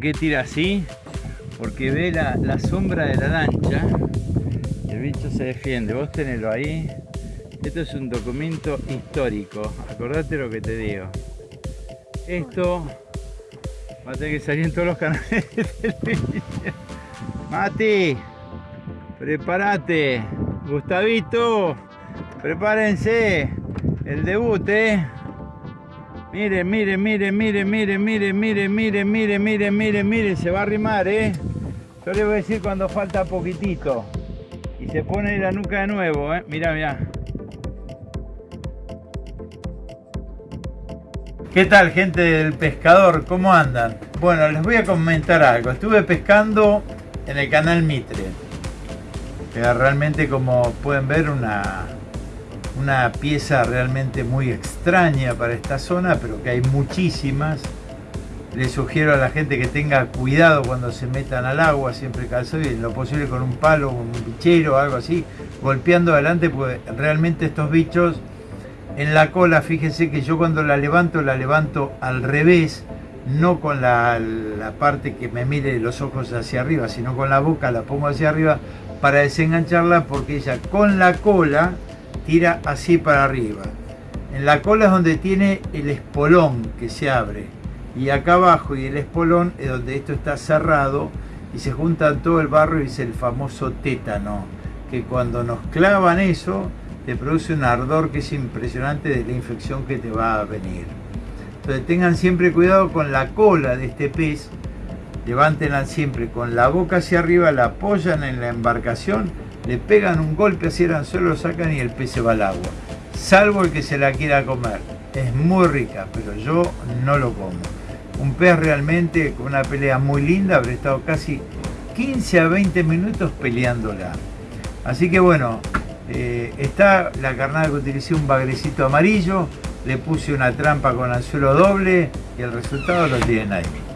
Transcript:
por qué tira así? Porque ve la, la sombra de la lancha el bicho se defiende. Vos tenelo ahí. Esto es un documento histórico. Acordate lo que te digo. Esto va a tener que salir en todos los canales de. Mati, prepárate. Gustavito, prepárense. El debut, eh. Miren, miren, miren, miren, miren, miren, miren, miren, miren, miren, miren, miren, se va a arrimar, eh. Yo les voy a decir cuando falta poquitito. Y se pone la nuca de nuevo, eh. Mira, mira. ¿Qué tal gente del pescador? ¿Cómo andan? Bueno, les voy a comentar algo. Estuve pescando en el canal Mitre. Que realmente como pueden ver una, una pieza realmente muy extraña para esta zona, pero que hay muchísimas. Les sugiero a la gente que tenga cuidado cuando se metan al agua, siempre calzado y lo posible con un palo, un bichero algo así, golpeando adelante, porque realmente estos bichos en la cola, fíjense que yo cuando la levanto, la levanto al revés, no con la, la, parte que me mire los ojos hacia arriba, sino con la boca la pongo hacia arriba para desengancharla porque ella con la cola tira así para arriba. En la cola es donde tiene el espolón que se abre y acá abajo y el espolón es donde esto está cerrado y se juntan todo el barro y es el famoso tétano que cuando nos clavan eso te produce un ardor que es impresionante de la infección que te va a venir. Entonces tengan siempre cuidado con la cola de este pez, levántenla siempre con la boca hacia arriba, la apoyan en la embarcación, le pegan un golpe hacia el anzuelo, lo sacan y el pez se va al agua. Salvo el que se la quiera comer. Es muy rica, pero yo no lo como. Un pez realmente con una pelea muy linda, habré estado casi 15 a 20 minutos peleándola. Así que bueno, eh, está la carnada que utilicé un bagrecito amarillo, le puse una trampa con anzuelo doble y el resultado lo tienen ahí.